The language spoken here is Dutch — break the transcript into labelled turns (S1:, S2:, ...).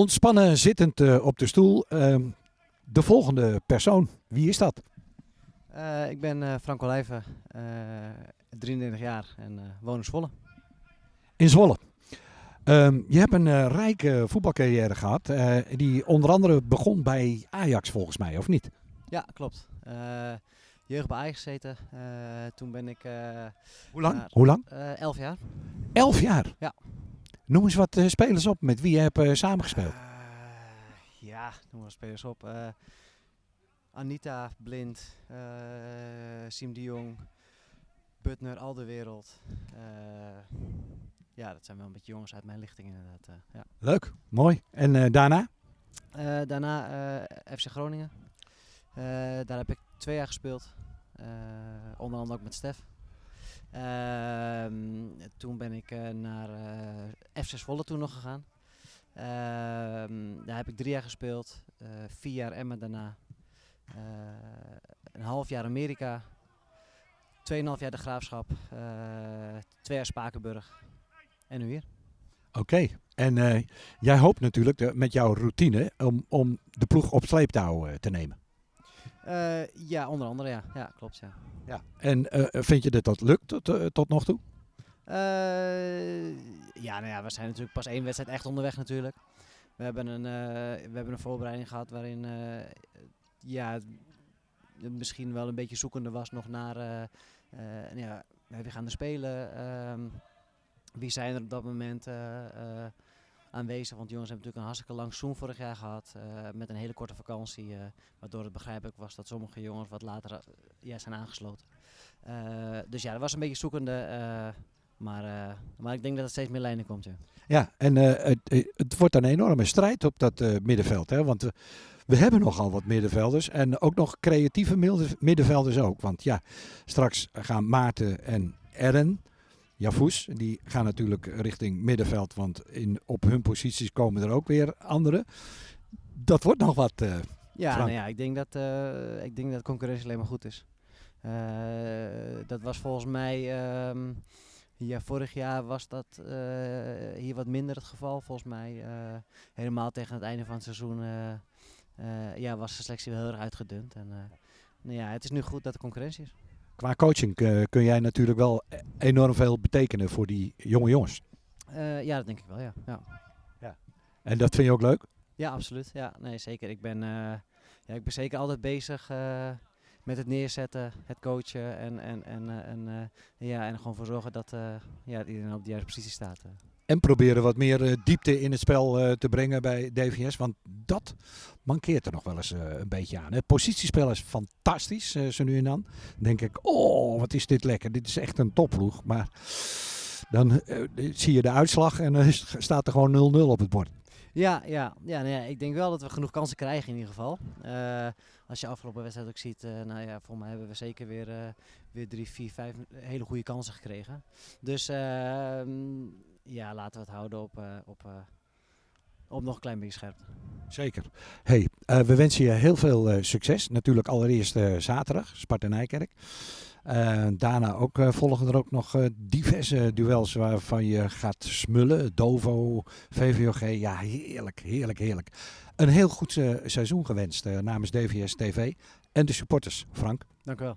S1: Ontspannen zittend eh, op de stoel. Ehm, de volgende persoon, wie is dat?
S2: Uh, ik ben uh, Frank Olijven, 33 jaar en woon in Zwolle.
S1: In Zwolle. Um, je hebt een rijke voetbalcarrière gehad, die onder andere begon bij Ajax volgens mij, of niet?
S2: Ja, klopt. jeugd bij Ajax gezeten. toen ben ik...
S1: Hoe lang? Hoe lang?
S2: elf jaar.
S1: Elf jaar?
S2: Ja.
S1: Noem eens wat spelers op met wie je hebt samengespeeld.
S2: ja, noem wat spelers op. Anita, Blind, Siem de Jong, Butner, al de wereld. Ja, dat zijn wel een beetje jongens uit mijn lichting inderdaad. Ja.
S1: Leuk, mooi. En daarna?
S2: daarna FC Groningen. daar heb ik twee jaar gespeeld. onder andere ook met Stef. Ehm, toen ben ik naar FC Zwolle toen nog gegaan. Ehm, daar heb ik drie jaar gespeeld. vier jaar Emma daarna. Eh, een half jaar Amerika, 2,5 jaar de Graafschap, eh, twee jaar Spakenburg en nu hier.
S1: Oké, en jij hoopt natuurlijk met jouw routine om, om de ploeg op sleeptouw te nemen.
S2: Uh, ja, onder andere ja. Ja, klopt ja.
S1: ja. En vind je dat dat lukt tot, tot nog toe?
S2: ja, nou ja, we zijn natuurlijk pas één wedstrijd echt onderweg natuurlijk. We hebben een, we hebben een voorbereiding gehad waarin ja, misschien wel een beetje zoekende was nog naar ja, wie gaan er spelen. Uh, wie zijn er op dat moment aanwezig? Want jongens hebben natuurlijk een hartstikke lang zoom vorig jaar gehad. met een hele korte vakantie. waardoor het begrijpelijk was dat sommige jongens wat later ja, zijn aangesloten. dus ja, dat was een beetje zoekende. maar, maar ik denk dat het steeds meer lijnen komt. Ja,
S1: ja en het, het, wordt een enorme strijd op dat middenveld. Hè? Want we hebben nogal wat middenvelders en ook nog creatieve middenvelders ook. Want ja, straks gaan Maarten en Ern, Jafous, die gaan natuurlijk richting middenveld. Want in, op hun posities komen er ook weer anderen. Dat wordt nog wat. Uh,
S2: ja, nou ja, ik denk dat, uh, ik denk dat concurrentie alleen maar goed is. Uh, dat was volgens mij. Um, ja, vorig jaar was dat hier wat minder het geval, volgens mij. helemaal tegen het einde van het seizoen ja, was de selectie wel heel erg uitgedund. En, nou ja, het is nu goed dat er concurrentie is.
S1: Qua coaching uh, kun jij natuurlijk wel enorm veel betekenen voor die jonge jongens.
S2: ja, dat denk ik wel, ja. ja.
S1: ja. En dat vind je ook leuk?
S2: Ja, absoluut. Ja, nee, zeker. Ik ben, ja, ik ben zeker altijd bezig met het neerzetten, het coachen en, en, en, en, ja, en gewoon voor zorgen dat ja, iedereen op de juiste positie staat.
S1: En proberen wat meer uh, diepte in het spel uh, te brengen bij DVS. Want dat mankeert er nog wel eens uh, een beetje aan. Het positiespel is fantastisch, zo nu en dan. Dan denk ik, oh wat is dit lekker. Dit is echt een topploeg. Maar dan zie je de uitslag en dan staat er gewoon 0-0 op het bord.
S2: Ja, ja, ja, nou ja, ik denk wel dat we genoeg kansen krijgen in ieder geval. als je afgelopen wedstrijd ook ziet, nou ja, volgens mij hebben we zeker weer, weer drie, vier, vijf hele goede kansen gekregen. Dus ehm, ja, laten we het houden op, uh, op, uh, op nog een klein beetje scherp.
S1: Zeker. Hey, uh, we wensen je heel veel succes. Natuurlijk allereerst zaterdag, Sparta Nijkerk. daarna ook volgen er ook nog diverse duels waarvan je gaat smullen. Dovo, VVOG. Ja, heerlijk, heerlijk, heerlijk. Een heel goed seizoen gewenst namens DVS TV en de supporters. Frank.
S2: Dank u wel.